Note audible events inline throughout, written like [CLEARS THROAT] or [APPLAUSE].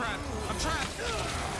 trapped. I'm trapped.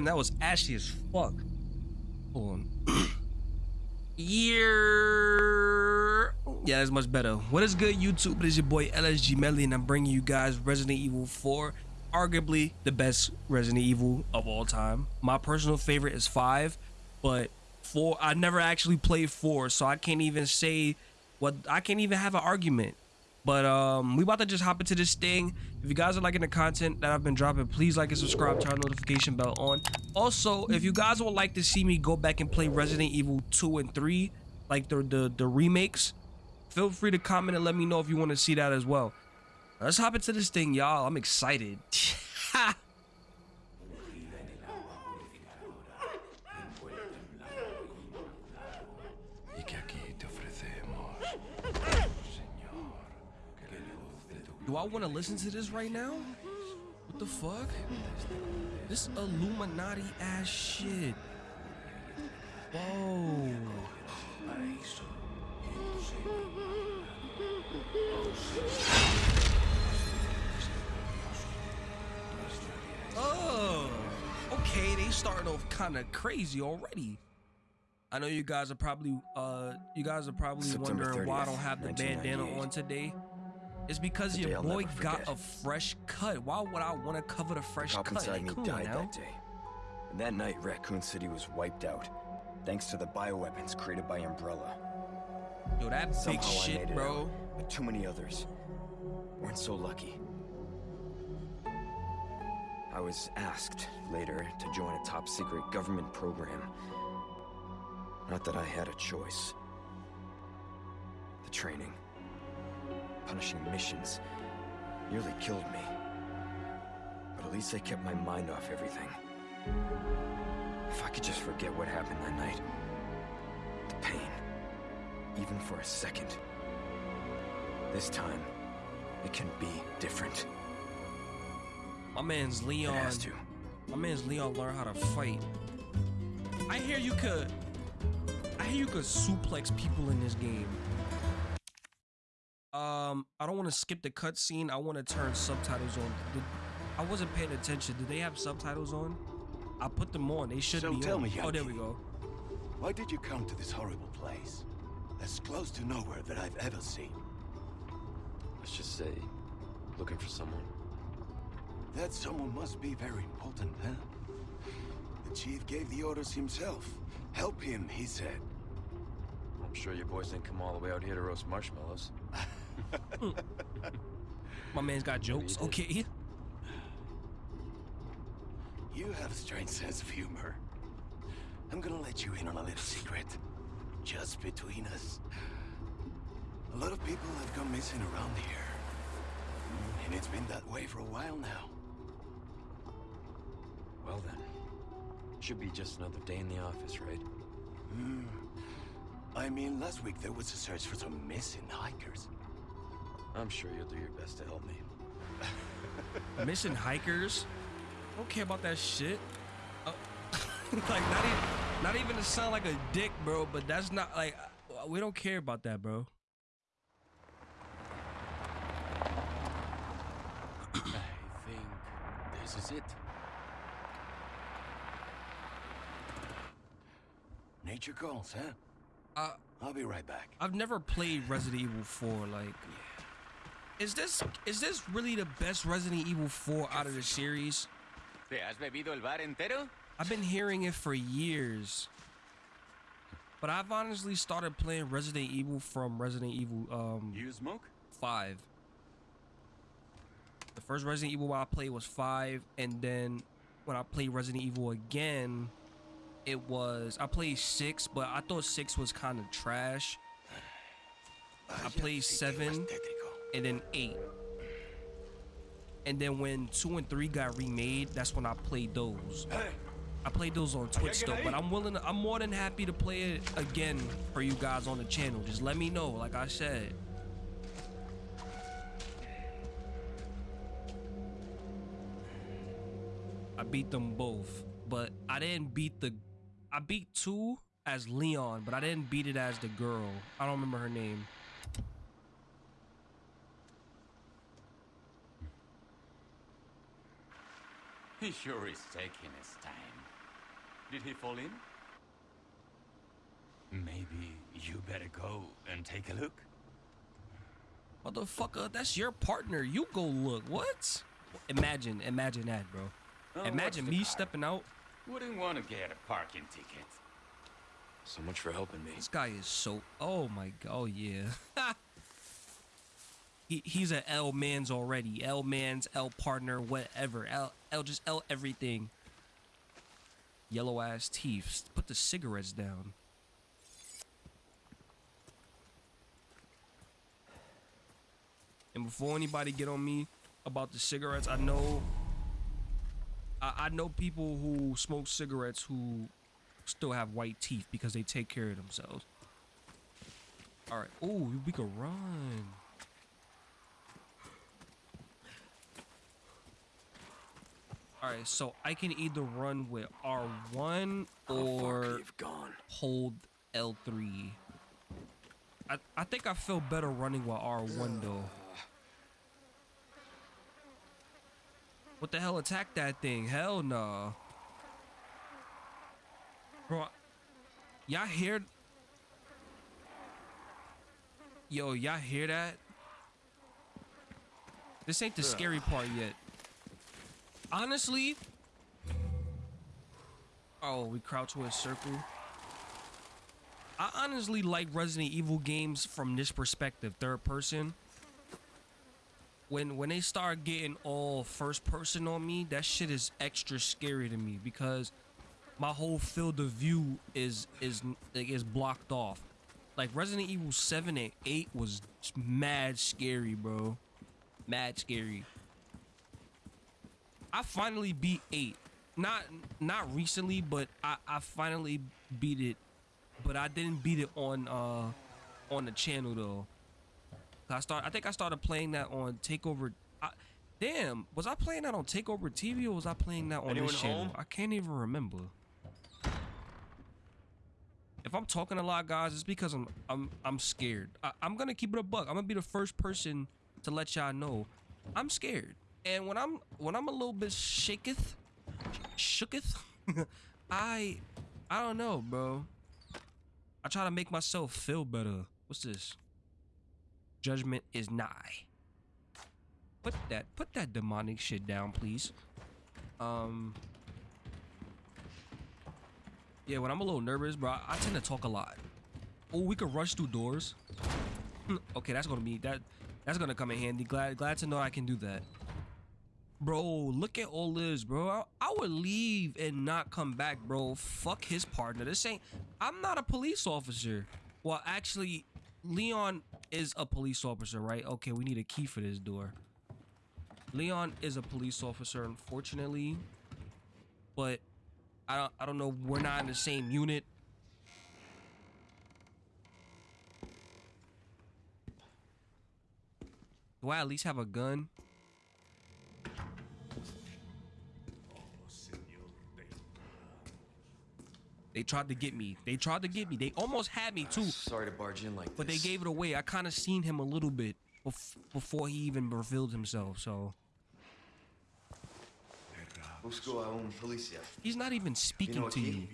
Damn, that was ashy as fuck. Hold on. [CLEARS THROAT] Year. Yeah, that's much better. What is good, YouTube? It is your boy LSG Melly, and I'm bringing you guys Resident Evil 4, arguably the best Resident Evil of all time. My personal favorite is 5, but 4, I never actually played 4, so I can't even say what, I can't even have an argument. But um, we about to just hop into this thing. If you guys are liking the content that I've been dropping, please like and subscribe, turn notification bell on. Also, if you guys would like to see me go back and play Resident Evil 2 and 3, like the, the, the remakes, feel free to comment and let me know if you want to see that as well. Let's hop into this thing, y'all. I'm excited. [LAUGHS] Do I want to listen to this right now? What the fuck? This Illuminati ass shit. Whoa. Oh. Okay, they starting off kind of crazy already. I know you guys are probably uh you guys are probably September wondering 30th, why I don't have the bandana on today. It's because the your boy got a fresh cut. Why would I want to cover the fresh Cop cut? inside me died now. that day. And that night, Raccoon City was wiped out, thanks to the bioweapons created by Umbrella. Yo, that Somehow big shit, bro. Out, but too many others weren't so lucky. I was asked later to join a top secret government program. Not that I had a choice. The training punishing missions nearly killed me. But at least I kept my mind off everything. If I could just forget what happened that night. The pain. Even for a second. This time, it can be different. My man's Leon. It has to. My man's Leon learn how to fight. I hear you could... I hear you could suplex people in this game. Um, I don't want to skip the cutscene. I want to turn subtitles on. Did, I wasn't paying attention. Did they have subtitles on? I put them on. They should so be tell on. Me, Yankee, oh, there we go. Why did you come to this horrible place? As close to nowhere that I've ever seen. Let's just say, looking for someone. That someone must be very important, huh? The chief gave the orders himself. Help him, he said. I'm sure your boys didn't come all the way out here to roast marshmallows. [LAUGHS] [LAUGHS] My man's got jokes. Okay. You have a strange sense of humor. I'm gonna let you in on a little secret. Just between us. A lot of people have gone missing around here. And it's been that way for a while now. Well then. Should be just another day in the office, right? Hmm. I mean, last week there was a search for some missing hikers. I'm sure you'll do your best to help me. [LAUGHS] Missing hikers? I don't care about that shit. Uh, [LAUGHS] like not even, not even to sound like a dick, bro. But that's not like we don't care about that, bro. I think this is it. Nature calls, huh? Uh, I'll be right back. I've never played Resident Evil 4. Like, is this is this really the best Resident Evil 4 out of the series? ¿Te has bebido el bar entero? I've been hearing it for years. But I've honestly started playing Resident Evil from Resident Evil um You smoke? 5. The first Resident Evil I played was 5 and then when I played Resident Evil again it was I played 6 but I thought 6 was kind of trash. I played 7 and then 8. And then when 2 and 3 got remade, that's when I played those. I played those on Twitch though, but I'm willing to, I'm more than happy to play it again for you guys on the channel. Just let me know, like I said. I beat them both, but I didn't beat the I beat two as Leon, but I didn't beat it as the girl. I don't remember her name. He sure is taking his time. Did he fall in? Maybe you better go and take a look. Motherfucker, that's your partner. You go look. What? Imagine, imagine that, bro. Oh, imagine me car? stepping out. Wouldn't want to get a parking ticket. So much for helping me. This guy is so. Oh my god. Oh yeah. [LAUGHS] he he's a L man's already. L man's L partner, whatever. L L just L everything. Yellow ass teeth. Put the cigarettes down. And before anybody get on me about the cigarettes, I know I, I know people who smoke cigarettes who still have white teeth because they take care of themselves. All right. Oh, we can run. All right, so I can either run with R1 or hold L3. I, I think I feel better running with R1 though. What the hell attack that thing? Hell no. Bro, y'all hear Yo, y'all hear that? This ain't the scary part yet. Honestly, Oh, we crouch with a circle. I honestly like Resident Evil games from this perspective, third person. When when they start getting all first person on me, that shit is extra scary to me because my whole field of view is is is blocked off. Like Resident Evil 7 and 8 was mad scary, bro. Mad scary. I finally beat 8. Not not recently, but I I finally beat it. But I didn't beat it on uh on the channel though. I start I think I started playing that on Takeover I, Damn, was I playing that on Takeover TV or was I playing that on Anyone this channel? home? I can't even remember. If I'm talking a lot, guys, it's because I'm I'm I'm scared. I, I'm gonna keep it a buck. I'm gonna be the first person to let y'all know I'm scared. And when I'm when I'm a little bit shaketh, shooketh, [LAUGHS] I I don't know, bro. I try to make myself feel better. What's this? Judgment is nigh. Put that put that demonic shit down, please. Um Yeah, when I'm a little nervous, bro, I, tend to talk a lot. Oh, we could rush through doors. [LAUGHS] okay, that's gonna be that that's gonna come in handy. Glad glad to know I can do that. Bro, look at all this, bro. I, I would leave and not come back, bro. Fuck his partner. This ain't. I'm not a police officer. Well, actually, Leon is a police officer, right? Okay, we need a key for this door. Leon is a police officer, unfortunately, but I don't. I don't know. We're not in the same unit. Do I at least have a gun? They tried to get me. They tried to get me. They almost had me too, Sorry to barge in like but they gave it away. I kind of seen him a little bit bef- before he even revealed himself. So Busco a un policía. he's not even speaking You know, to you.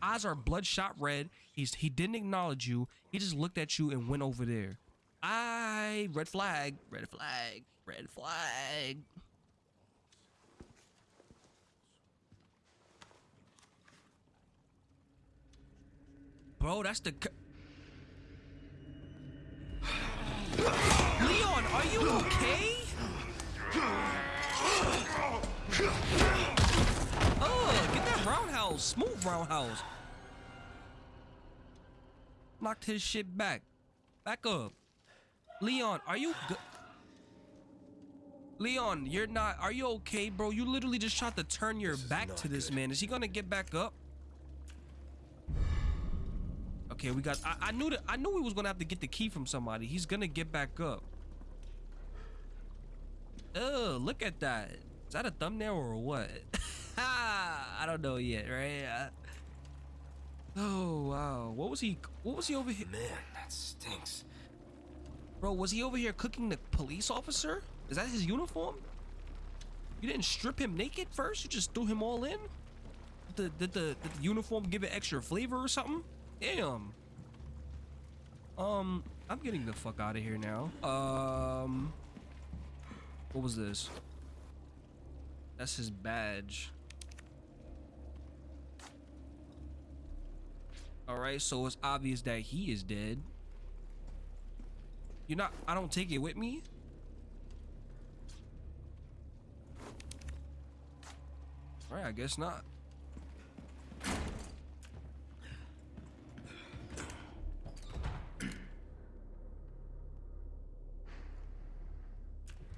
Eyes are bloodshot red. He's he didn't acknowledge you. He just looked at you and went over there. I red flag, red flag, red flag. Bro. That's the. c- Leon, are you okay? Oh, get that roundhouse. Smooth roundhouse. Knocked his shit back. Back up. Leon, are you good? Leon, you're not. Are you okay, bro? You literally just tried to turn your This back to this good. man. Is he gonna get back up? Okay, we got. I, I knew that. I knew we was gonna have to get the key from somebody. He's gonna get back up. Oh, look at that. Is that a thumbnail or what? [LAUGHS] I don't know yet, right? Uh, oh wow, what was he? What was he over here? Man, that stinks. Bro, was he over here cooking the police officer? Is that his uniform? You didn't strip him naked first? You just threw him all in? Did the, did the, did the uniform give it extra flavor or something? Damn. Um, I'm getting the fuck out of here now. Um, what was this? That's his badge. Alright, so it's obvious that he is dead. You're not. I don't take it with me. All right, I guess not.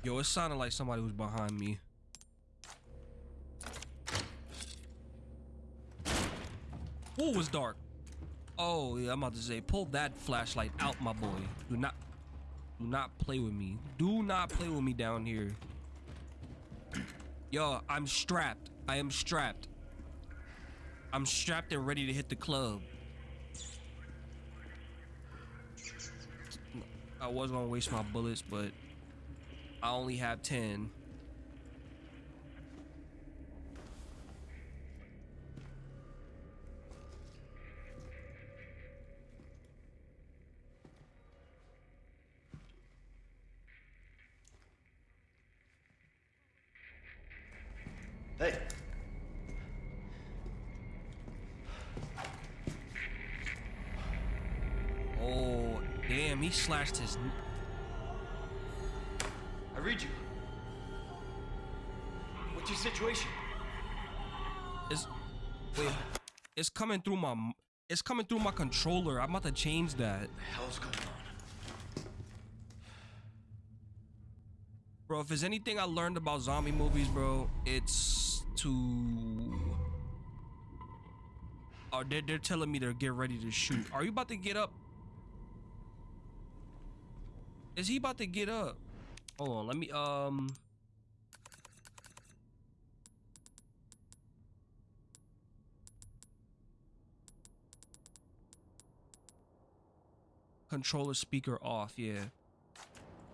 Yo, it sounded like somebody was behind me. Ooh, was dark. Oh, yeah, I'm about to say, pull that flashlight out, my boy. Do not, do not play with me. Do not play with me down here. Yo, I'm strapped. I am strapped. I'm strapped and ready to hit the club. I was gonna waste my bullets, but I only have 10. Hey, Oh, damn, he slashed his. Situation? It's wait, it's coming through my. It's coming through my controller. I'm about to change that, The hell's going on? bro. If there's anything I learned about zombie movies, bro, it's to. Oh, they're, they're telling me to get ready to shoot. Are you about to get up? Is he about to get up? Hold on, let me um. Controller speaker off, yeah.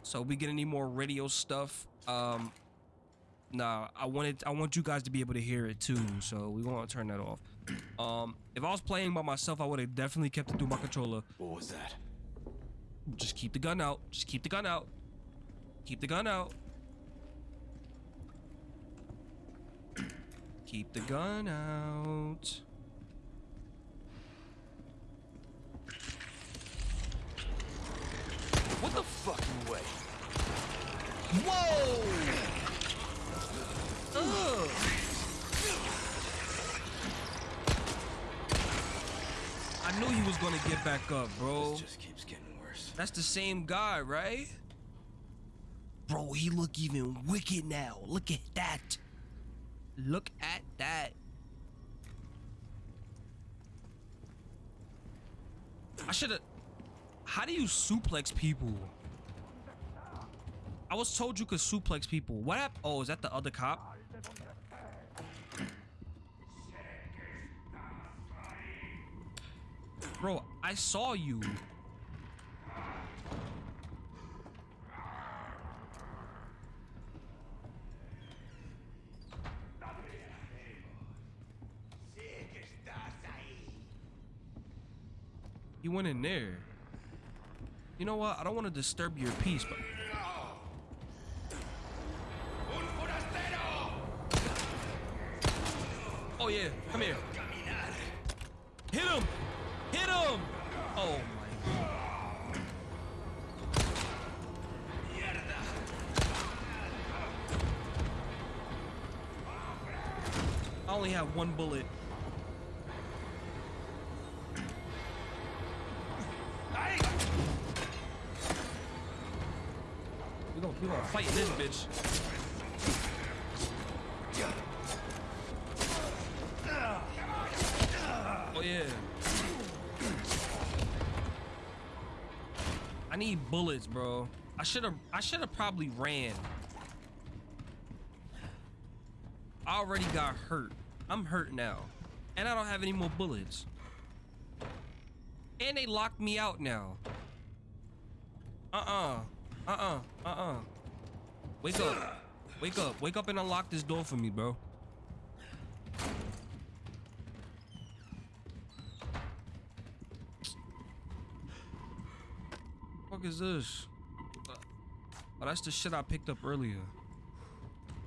So we get any more radio stuff? Um, nah. I wanted, I want you guys to be able to hear it too. So we want to turn that off. [CLEARS THROAT] Um, if I was playing by myself, I would have definitely kept it through my controller. What was that? Just keep the gun out. Just keep the gun out. Keep the gun out. Keep the gun out. What the fucking way? Whoa! Ugh. I knew he was gonna get back up, bro. This just keeps getting worse. That's the same guy, right? Bro, he look even wicked now. Look at that. Look at that. I should have. How do you suplex people? I was told you could suplex people. What happened? Oh, is that the other cop? Bro, I saw you. He went in there. You know what? I don't want to disturb your peace, but... Oh, yeah. Come here. Hit him! Hit him! Oh, my God. I only have one bullet. This bitch. Oh yeah. I need bullets, bro. I should have I should have probably ran. I already got hurt. I'm hurt now. And I don't have any more bullets. And they locked me out now. Uh-uh. Uh-uh. Uh-uh. Wake up. Wake up. Wake up and unlock this door for me, bro. fuck is this? Oh, that's the shit I picked up earlier.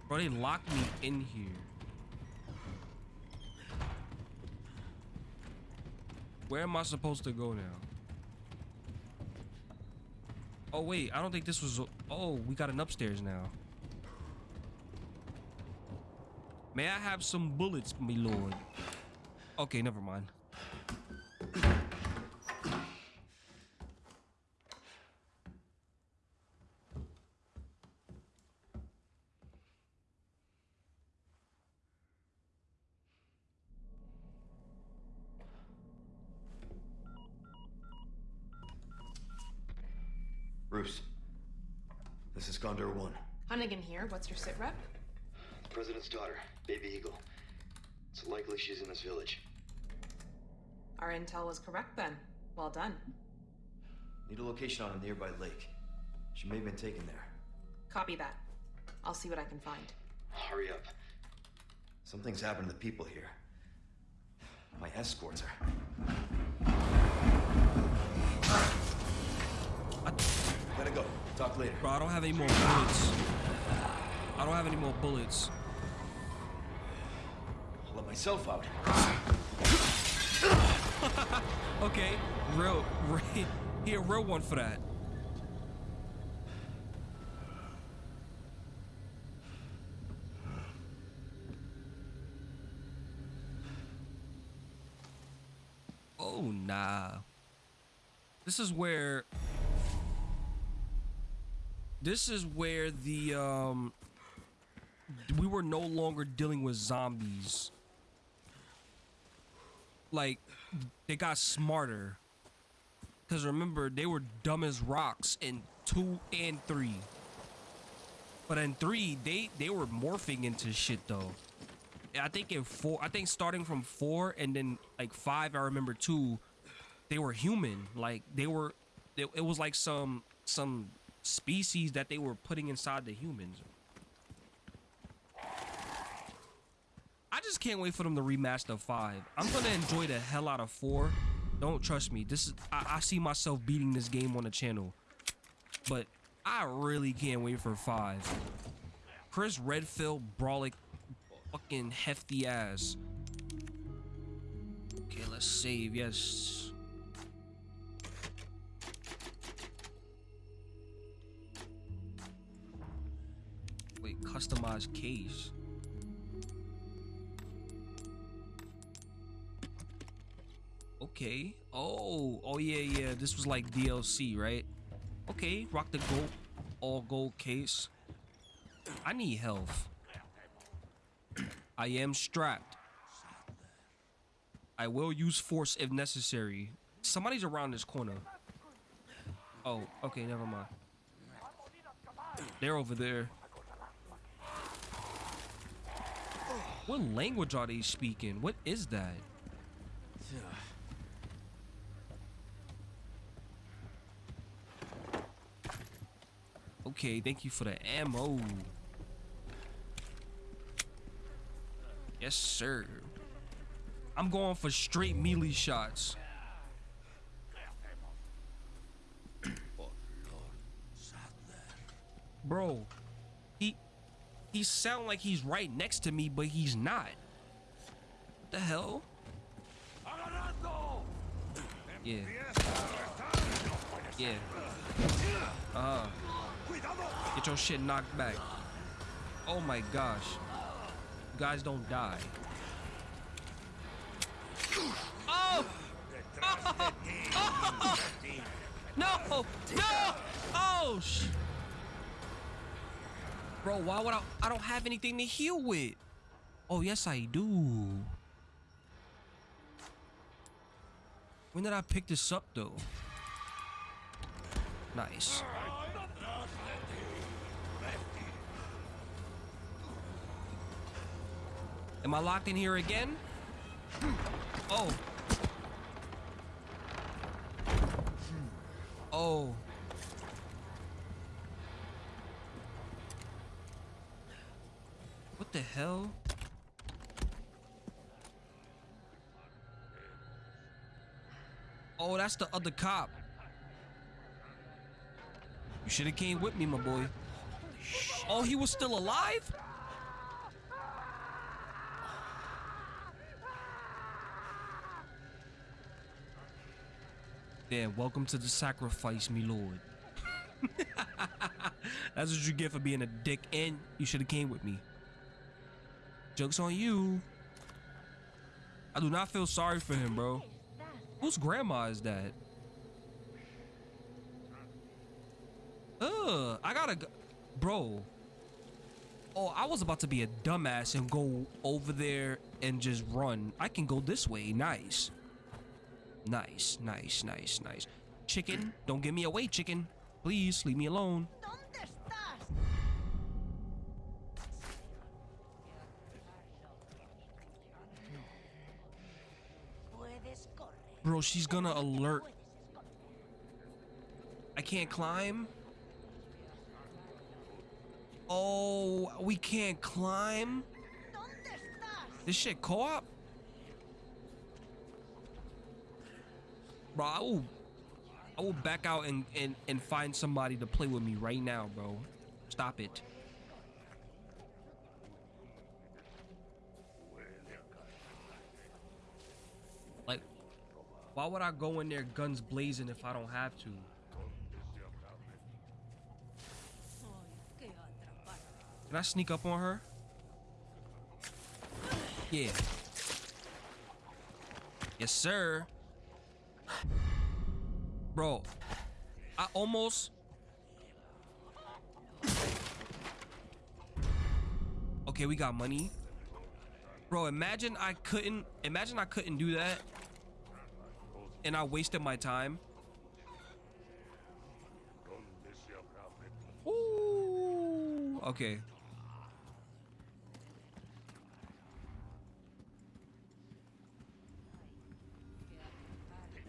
Bro, they locked me in here. Where am I supposed to go now? Oh wait, I don't think this was. Oh, we got an upstairs now. May I have some bullets, my lord? Okay, never mind. Bruce. This is Gondor 1. Hunnigan here. What's your sit rep? The president's daughter, Baby Eagle. It's likely she's in this village. Our intel was correct then. Well done. Need a location on a nearby lake. She may have been taken there. Copy that. I'll see what I can find. Hurry up. Something's happened to the people here. My escorts are. Gotta go. Talk later. Bro, I don't have any more bullets. I don't have any more bullets. I'll let myself out. [LAUGHS] Okay, real, real, he a real one for that. Oh nah. This is where. This is where the um. We were no longer dealing with zombies. Like they got smarter. Cause remember they were dumb as rocks in two and three. But in three, they they were morphing into shit though. I think in four, I think starting from four and then like five, I remember two, they were human. Like they were, it, it was like some some species that they were putting inside the humans. I just can't wait for them to remaster five. I'm gonna enjoy the hell out of four. Don't trust me. This is I, I see myself beating this game on the channel, but I really can't wait for five. Chris Redfield, Brolic, fucking hefty ass. Okay, let's save. Yes. Wait, customize case. Okay. Oh, oh yeah, yeah. This was like DLC, right? Okay, rock the gold, all gold case. I need health. I am strapped. I will use force if necessary. Somebody's around this corner. Oh, okay, never mind. They're over there. What language are they speaking? What is that? Okay, thank you for the ammo. Yes, sir. I'm going for straight melee shots. Bro, he he sound like he's right next to me, but he's not. What the hell? Yeah. Yeah. Uh-huh. Get your shit knocked back. Oh my gosh. You guys don't die. Oh! Oh! [LAUGHS] Oh! No! No! Oh! Sh- Bro, why would I? I don't have anything to heal with. Oh, yes, I do. When did I pick this up, though? Nice. Am I locked in here again? Oh. Oh. What the hell? Oh, that's the other cop. You should have came with me, my boy. Oh, he was still alive? Damn, welcome to the sacrifice, me lord. [LAUGHS] That's what you get for being a dick, and you should have came with me. Joke's on you. I do not feel sorry for him, bro. Whose grandma is that? Ugh, I gotta go. Bro. Oh, I was about to be a dumbass and go over there and just run. I can go this way. Nice. Nice, nice, nice, nice. Chicken, don't give me away, chicken. Please, leave me alone. ¿Dónde estás? Puedes correr. Bro, she's gonna alert. I can't climb. Oh, we can't climb. This shit co-op? Bro, I will, I will back out and, and, and find somebody to play with me right now, bro. Stop it. Like, why would I go in there guns blazing if I don't have to? Can I sneak up on her? Yeah. Yes, sir. Bro, I almost. Okay, we got money. Bro, imagine I couldn't. Imagine I couldn't do that. And I wasted my time. Ooh. Okay.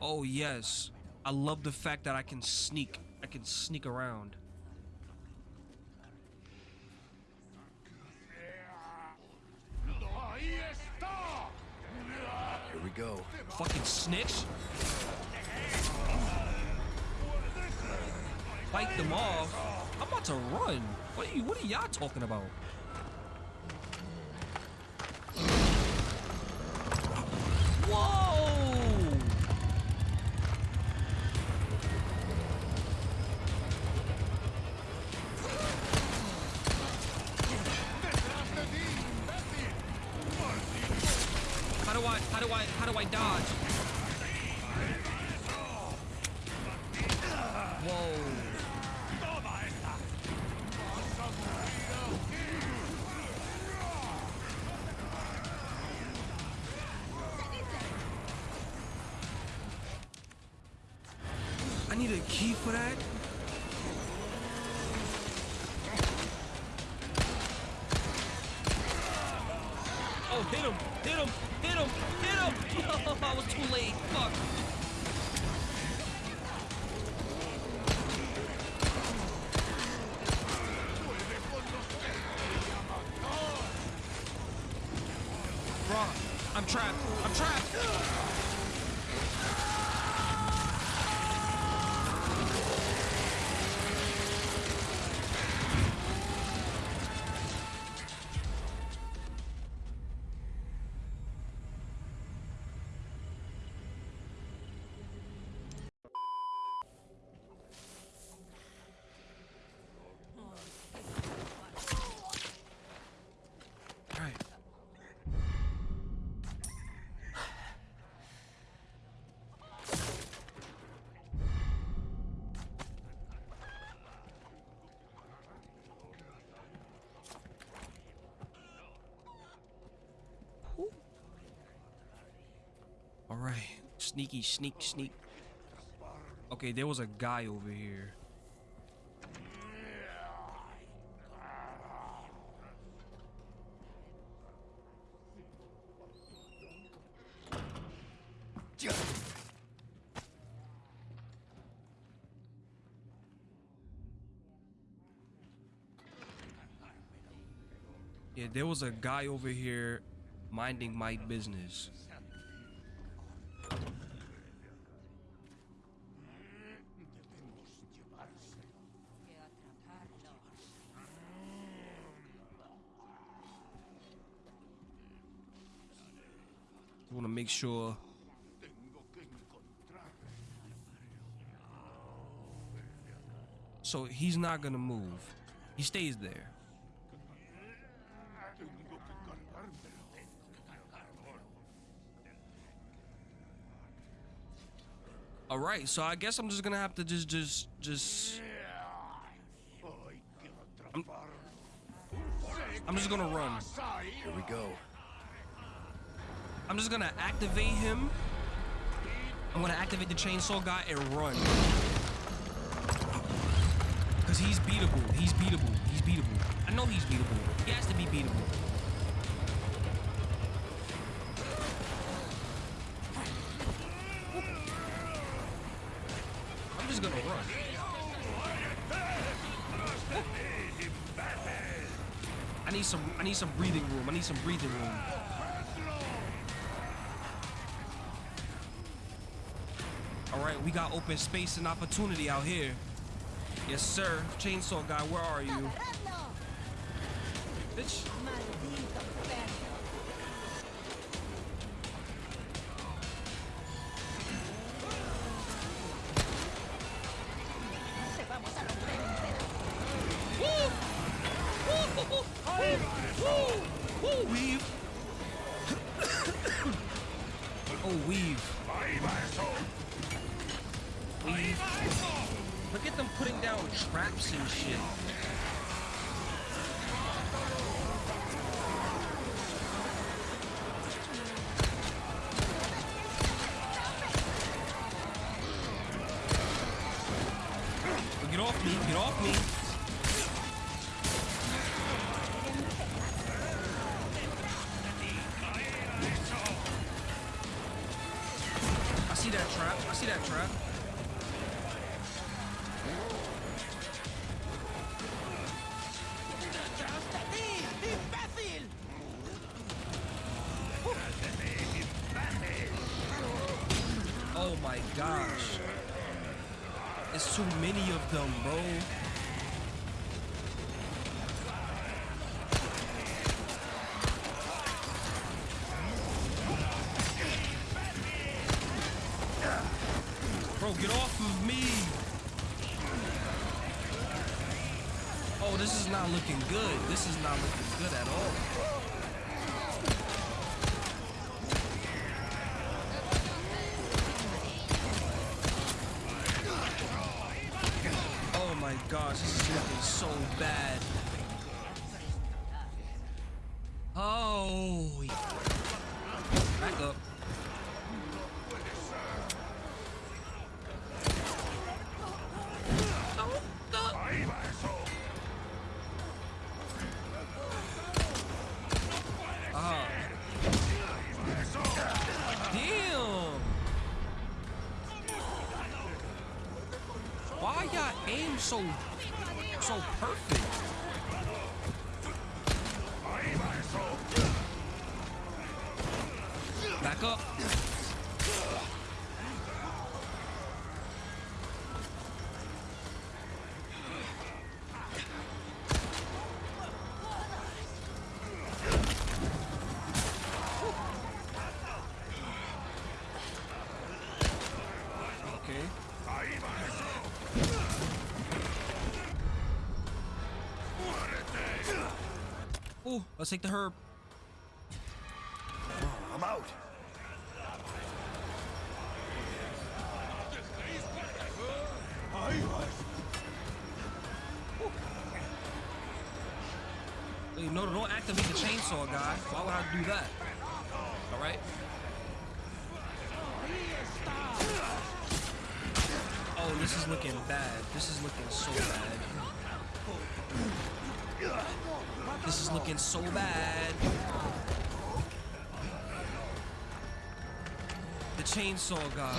Oh yes. I love the fact that I can sneak. I can sneak around. Here we go. Fucking snitch. Fight them off. I'm about to run. What are you what are y'all talking about? I'm trapped. I'm trapped. Sneaky, sneak, sneak. Okay, there was a guy over here. Yeah, there was a guy over here minding my business. Que atraparlo. want to make sure. So he's not gonna move. He stays there. All right, so I guess I'm just gonna have to just, just, just. I'm, I'm just gonna run. Here we go. I'm just gonna activate him. I'm gonna activate the chainsaw guy and run. Cause he's beatable. He's beatable. He's beatable. I know he's beatable. He has to be beatable. I'm just gonna run. I need some I need some breathing room. I need some breathing room. We got open space and opportunity out here. Yes, sir. Chainsaw guy, where are you? Bitch. See that trap. Oh my gosh. It's too many of them, bro. Bro, so so perfect? Let's take the herb. Chainsaw guy.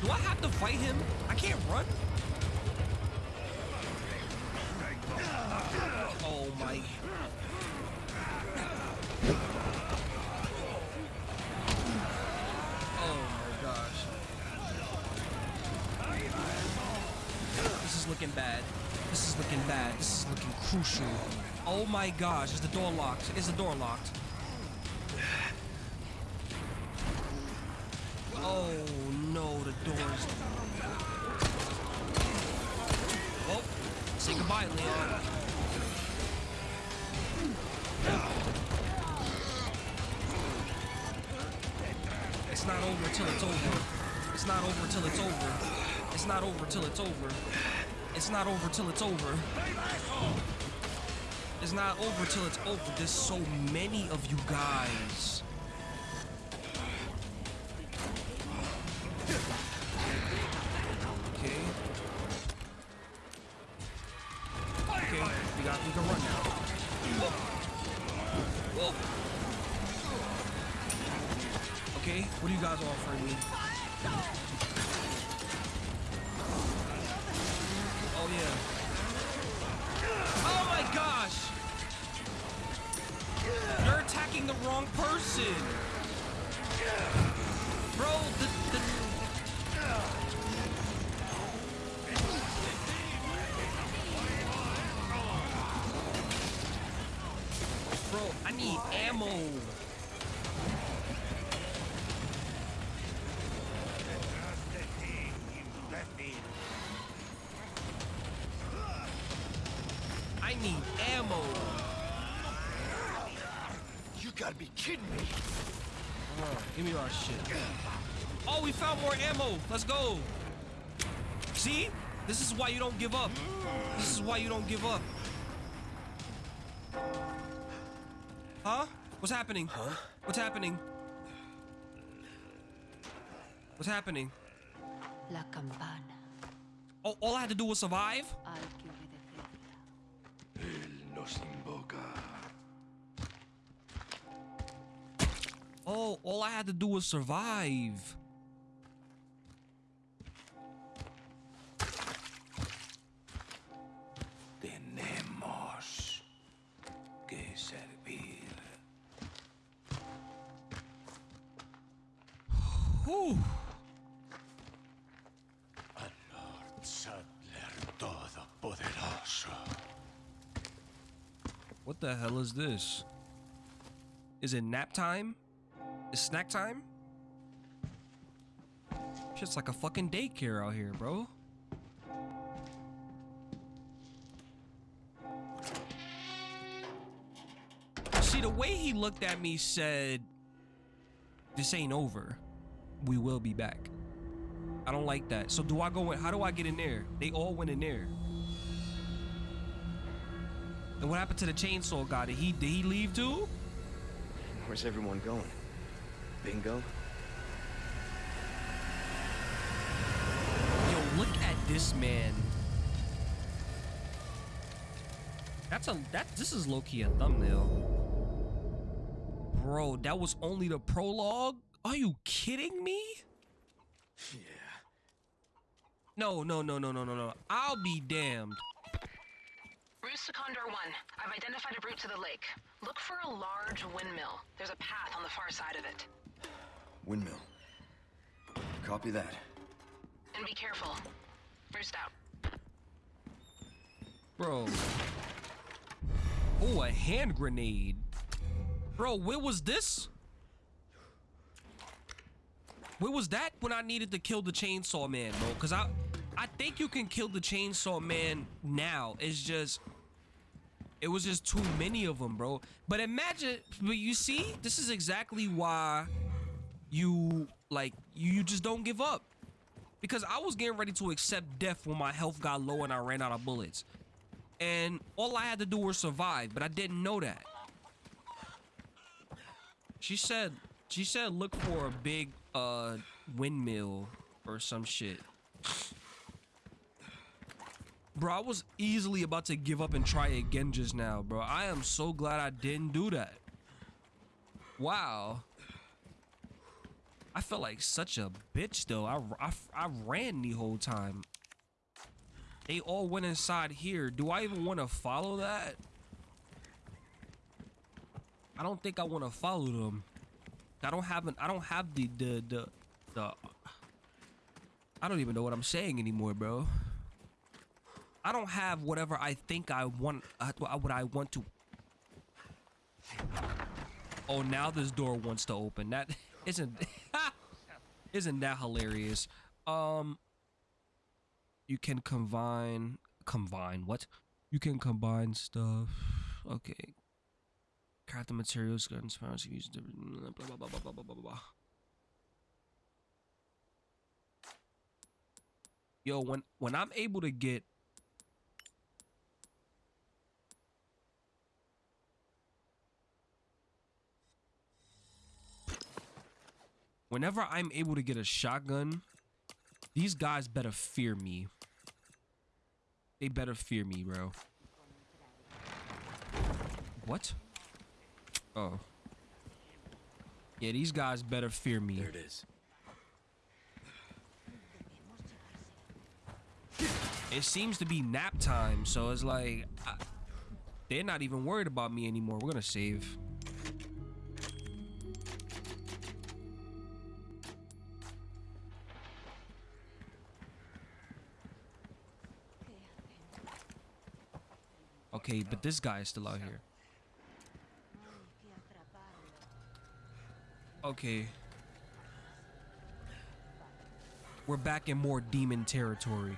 Do I have to fight him? I can't run. Oh my. Oh my gosh. This is looking bad. This is looking bad. This is looking crucial. Oh my gosh, is the door locked? Is the door locked? Oh no, the door's. Well, oh, say goodbye, Leon. It's not over till it's over. It's not over till it's over. It's not over till it's over. It's not over till it's over. It's not over till it's over. There's so many of you guys. Let's go. See? This is why you don't give up. This is why you don't give up. Huh? What's happening? Huh? What's happening? What's happening? La campana. Oh, all I had to do was survive? Al que obedecerla. Nos invoca. Oh, all I had to do was survive. Al Lord Saddler Todopoderoso. What the hell is this? Is it nap time? Is snack time? Shit's like a fucking daycare out here, bro. See, the way he looked at me said, This ain't over. We will be back. I don't like that. So, do I go in? How do I get in there? They all went in there. And what happened to the chainsaw guy? Did he did he leave too? Where's everyone going? Bingo? Yo, look at this man. That's a that this is low-key a thumbnail. Bro, that was only the prologue? Are you kidding me? Yeah. No, no, no, no, no, no, no. I'll be damned. Roost to Condor 1. I've identified a route to the lake. Look for a large windmill. There's a path on the far side of it. Windmill. Copy that. And be careful. Roost out. Bro. Oh, a hand grenade. Bro, where was this? Where was that when I needed to kill the chainsaw man, bro? Cause I I think you can kill the chainsaw man now. It's just it was just too many of them, bro. But imagine, but you see, this is exactly why you like you, you just don't give up. because I was getting ready to accept death when my health got low and I ran out of bullets. And all I had to do was survive, but I didn't know that. She said she said look for a big uh windmill or some shit. Bro, I was easily about to give up and try again just now, bro. I am so glad I didn't do that. Wow. I felt like such a bitch though. I, I, I ran the whole time. They all went inside here. Do I even want to follow that? I don't think I want to follow them. I don't have an I don't have the the the the I don't even know what I'm saying anymore, bro. I don't have whatever I think I want uh, what I want to Oh, now this door wants to open. That [LAUGHS] isn't [LAUGHS] isn't that hilarious? Um you can combine combine what? You can combine stuff. Okay. Craft the materials, guns, powers, use different. Blah, blah, blah, blah, blah, blah, blah, blah. Yo, when, when I'm able to get whenever I'm able to get a shotgun, these guys better fear me. They better fear me, bro. What? Oh. Yeah, these guys better fear me. There it is. It seems to be nap time, so it's like I, they're not even worried about me anymore. We're gonna save. Okay, but this guy is still out here. Okay. We're back in more demon territory.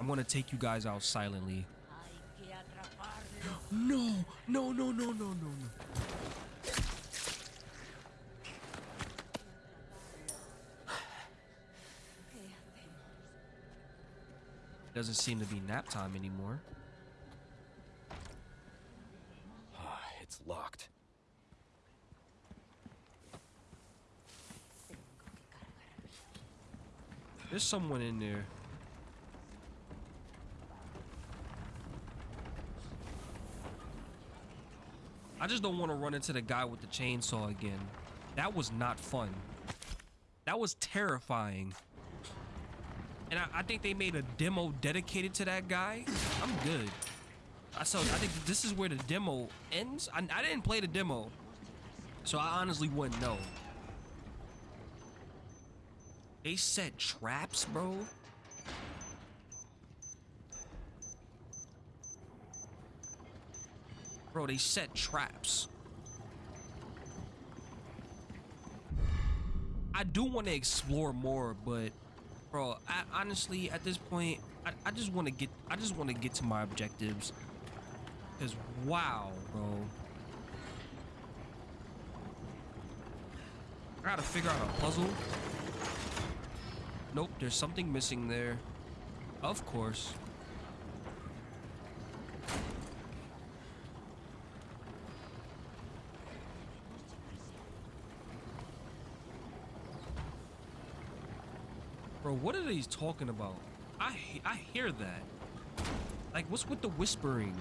I'm gonna take you guys out silently. [GASPS] No, no, no, no, no, no, no. [SIGHS] Doesn't seem to be nap time anymore. [SIGHS] It's locked. There's someone in there. I just don't want to run into the guy with the chainsaw again. That was not fun. That was terrifying. And I, I think they made a demo dedicated to that guy. I'm good. I so I think this is where the demo ends. I, I didn't play the demo, so I honestly wouldn't know. They set traps, bro. Bro, they set traps. I do want to explore more, but bro, I, honestly, at this point, I, I just want to get, I just want to get to my objectives. Cause wow, bro. I gotta figure out a puzzle. Nope, there's something missing there. Of course. Bro, what are these talking about? I I hear that. Like, what's with the whispering?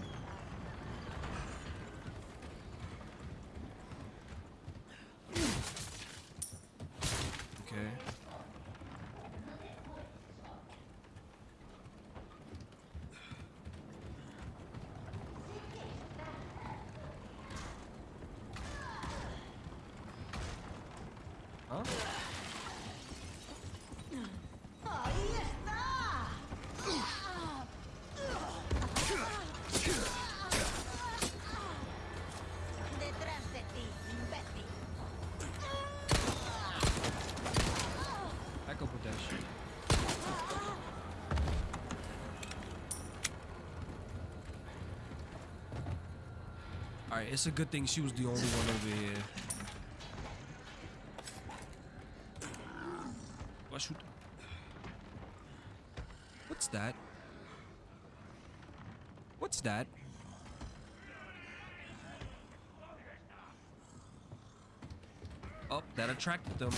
it's a good thing she was the only one over here. What should... What's that? What's that? Oh, that attracted them.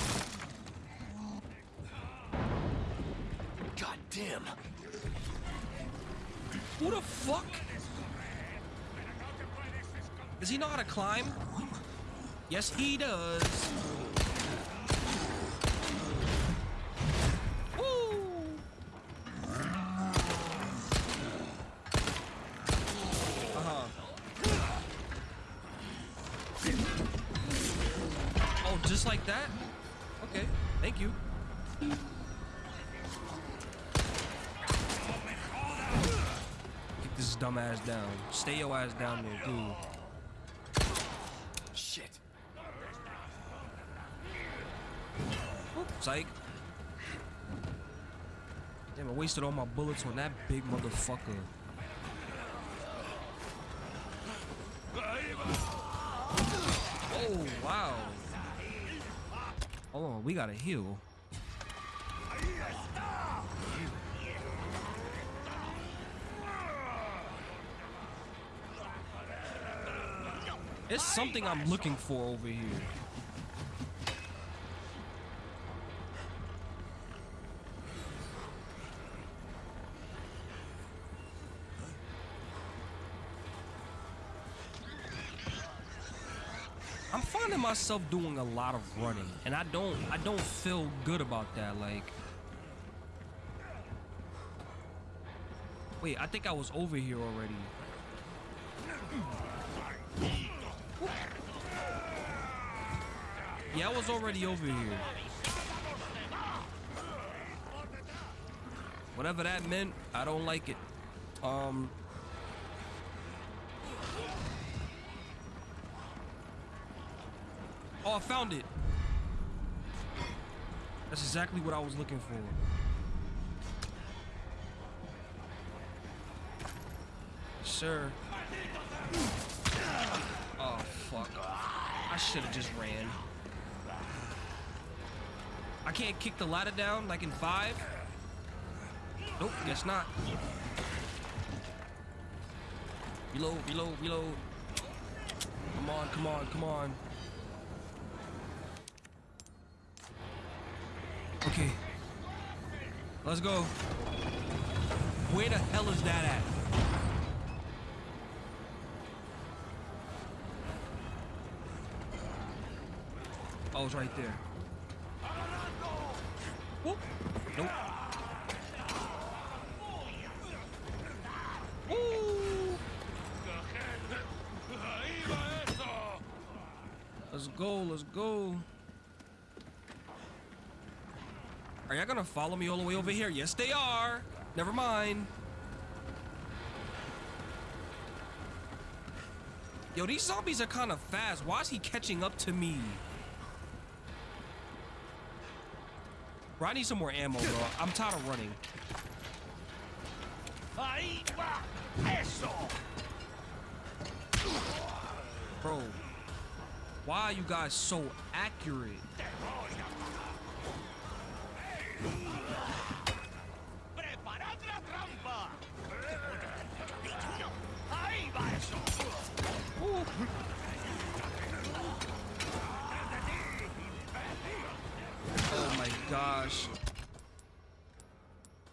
God damn! What the fuck? Does he know how to climb? Yes, he does. Uh-huh. Oh, just like that? Okay, thank you. Kick this dumb ass down. Stay your ass down there, dude. Shit! Oop, psych. Damn, I wasted all my bullets on that big motherfucker. Oh, wow. Hold on, we gotta heal. It's something I'm looking for over here. Myself doing a lot of running, and I don't I don't feel good about that. Like, wait, I think I was over here already. Yeah, I was already over here. Whatever that meant, I don't like it. Um. Oh, I found it. That's exactly what I was looking for. Sir. Oh, fuck. I should have just ran. I can't kick the ladder down like in five? Nope, guess not. Reload, reload, reload. Come on, come on, come on. Okay. Let's go. Where the hell is that at? Oh, it's right there. Whoop. Nope. Woo. Let's go, let's go. Are y'all gonna follow me all the way over here? Yes, they are. Never mind. Yo, these zombies are kind of fast. Why is he catching up to me? Bro, I need some more ammo, bro. I'm tired of running. Bro, why are you guys so accurate? Oh my gosh.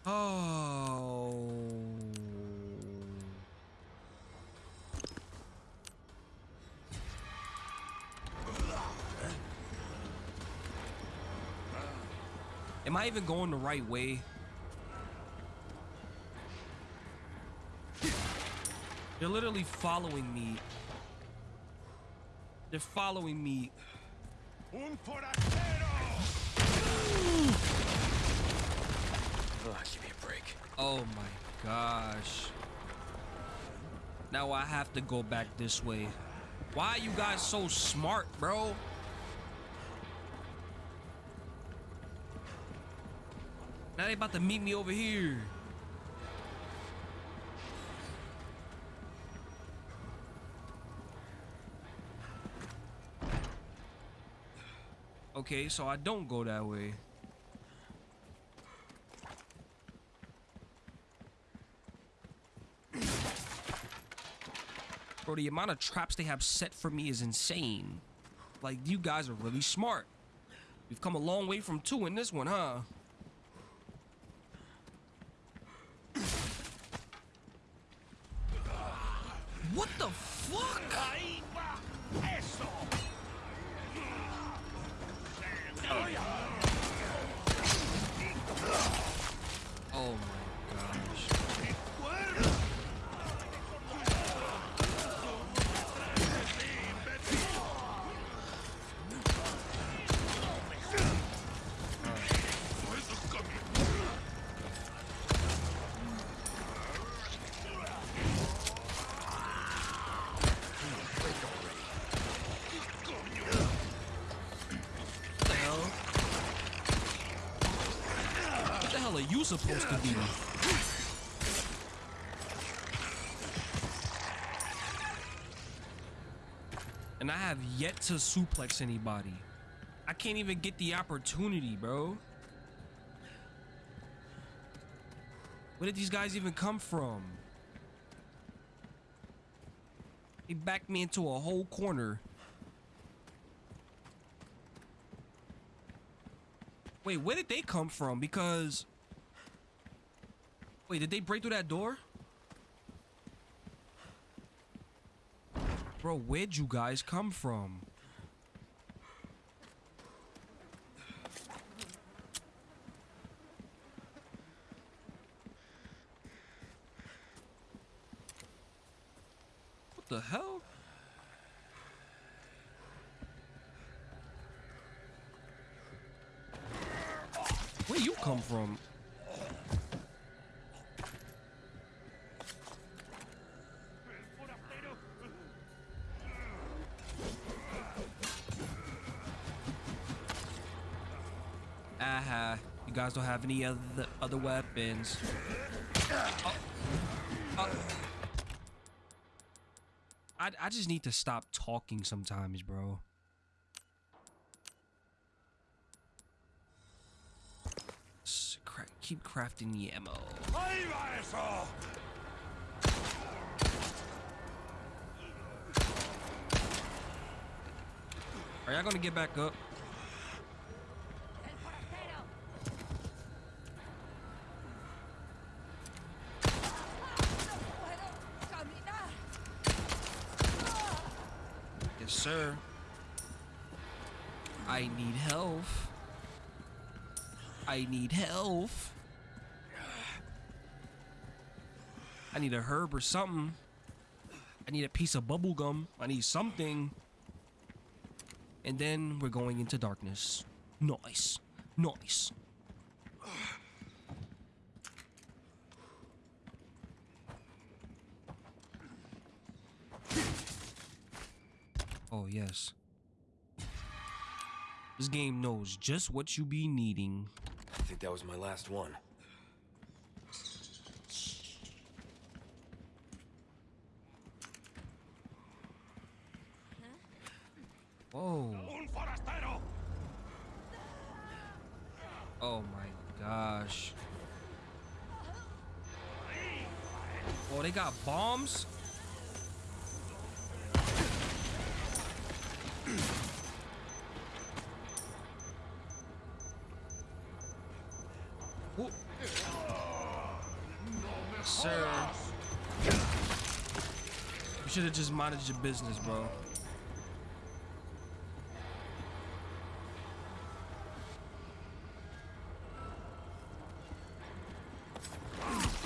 Oh. I even going the right way? They're literally following me. They're following me. Ugh, oh, give me a break. Oh my gosh. Now I have to go back this way. Why are you guys so smart, bro? Now they about to meet me over here. Okay, so I don't go that way. Bro, the amount of traps they have set for me is insane. Like, you guys are really smart. We've come a long way from two in this one, huh? What the supposed to be? And I have yet to suplex anybody. I can't even get the opportunity, bro. Where did these guys even come from? He backed me into a whole corner. Wait, where did they come from? Because... Wait, did they break through that door? Bro, where'd you guys come from? What the hell? Where you come from? Aha, you guys don't have any other other weapons. Oh. Oh. I I just need to stop talking sometimes, bro. Keep crafting the ammo. Are y'all gonna get back up? El forastero. No puedo caminar. Yes, sir. I need health. I need health. I need a herb or something. I need a piece of bubble gum. I need something. And then we're going into darkness. Nice. Nice. Yes. This game knows just what you be needing. I think that was my last one. Whoa. Oh my gosh. Oh, they got bombs? Sir. You should have just minded your business, bro.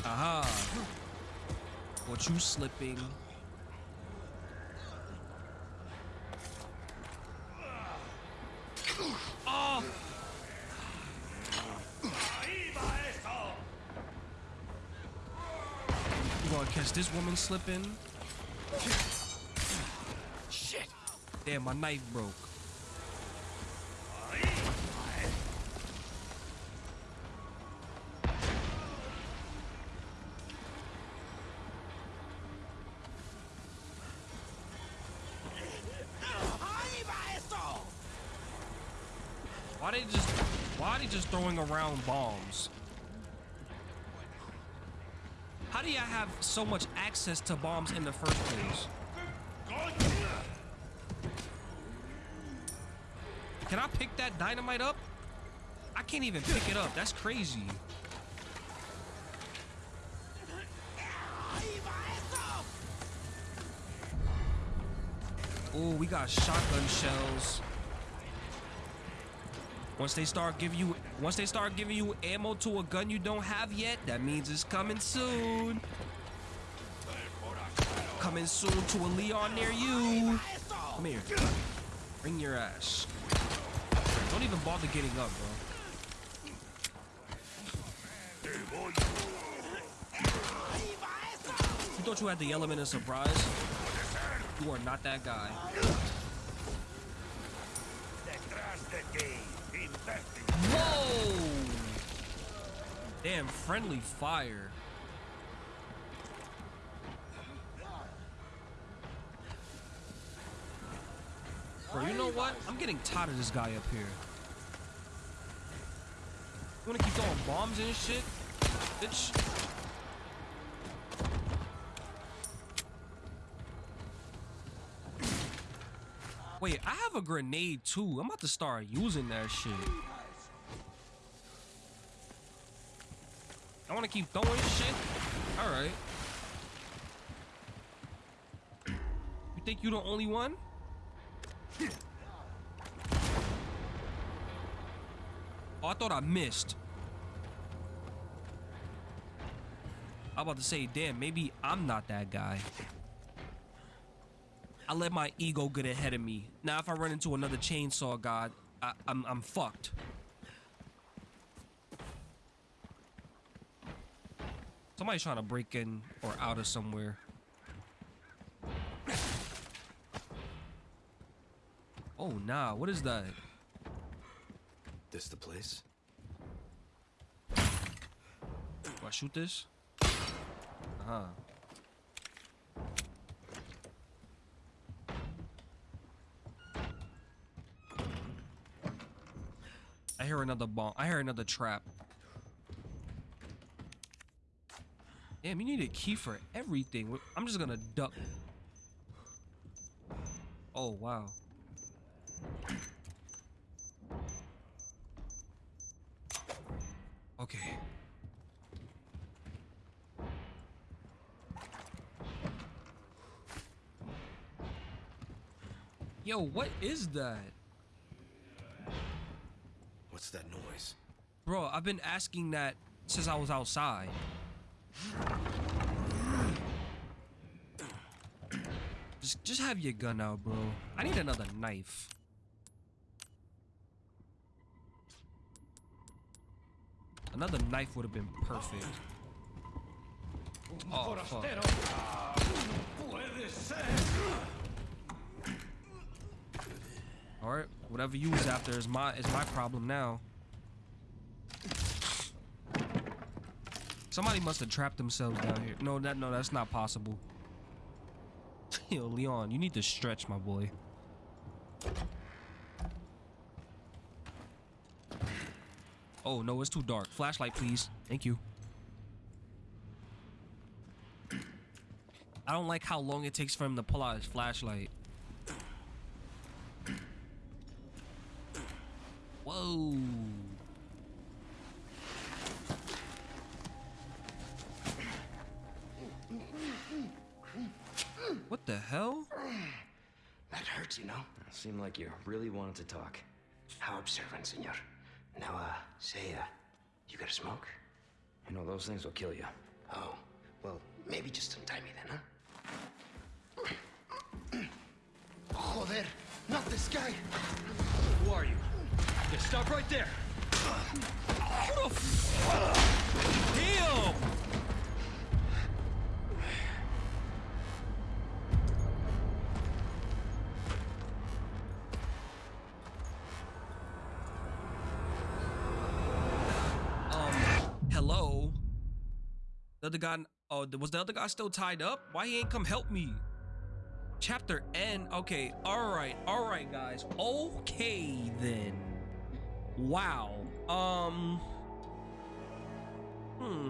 Aha. What you slipping? Oh. You gonna catch this woman slipping? Shit. Damn, my knife broke. Why they just why are they just throwing around bombs? do you have so much access to bombs in the first place? Can I pick that dynamite up? I can't even pick it up. That's crazy. Oh, we got shotgun shells. Once they start giving you once they start giving you ammo to a gun you don't have yet, that means it's coming soon. Coming soon to a Leon near you. Come here. Bring your ass. Don't even bother getting up, bro. You thought you had the element of surprise? You are not that guy. Whoa! Damn, friendly fire. Bro, you know what? I'm getting tired of this guy up here. You wanna keep throwing bombs and shit? Bitch. Wait, I have a grenade too. I'm about to start using that shit. I want to keep throwing shit. All right. You think you're the only one? Oh, I thought I missed. I'm about to say, damn, maybe I'm not that guy. I let my ego get ahead of me. Now, if I run into another chainsaw god, I, I'm, I'm fucked. Somebody's trying to break in or out of somewhere. Oh, nah. What is that? This the place? Do I shoot this? Uh-huh. I hear another bomb. I hear another trap. Damn, you need a key for everything. I'm just gonna duck. Oh, wow. Okay. Yo, what is that? That noise? Bro, I've been asking that since I was outside. Just, just have your gun out, bro. I need another knife. Another knife would have been perfect. Oh, fuck. All right, whatever you was after is my is my problem now. Somebody must have trapped themselves down here. No, that no, that's not possible. [LAUGHS] Yo, Leon, you need to stretch, my boy. Oh no, it's too dark. Flashlight, please. Thank you. I don't like how long it takes for him to pull out his flashlight. Whoa. What the hell? That hurts, you know? It Seemed like you really wanted to talk. How observant, senor. Now, uh, say, uh, you got a smoke? You know, those things will kill you. Oh, well, maybe just untie me then, huh? [CLEARS THROAT] Joder, not this guy! Who are you? Stop right there. Who the f- Damn! Um, hello? The other guy, oh, was the other guy still tied up? Why he ain't come help me? Chapter N. Okay, all right, all right, guys. Okay, then. Wow. Um. Hmm.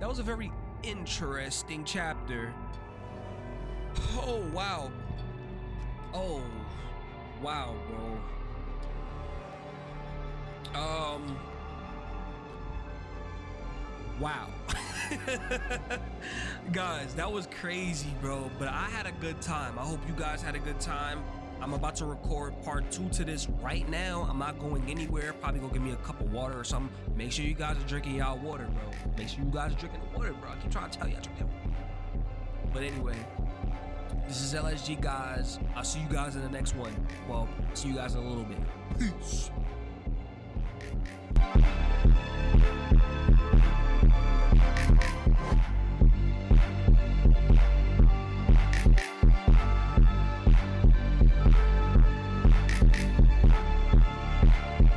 That was a very interesting chapter. Oh, wow. Oh, wow, bro. Um. Wow. [LAUGHS] guys, that was crazy, bro. But I had a good time. I hope you guys had a good time. I'm about to record part two to this right now. I'm not going anywhere. Probably gonna give me a cup of water or something. Make sure you guys are drinking y'all water, bro. Make sure you guys are drinking the water, bro. I keep trying to tell I drink that water. But anyway, this is LSG, guys. I'll see you guys in the next one. Well, see you guys in a little bit. Peace.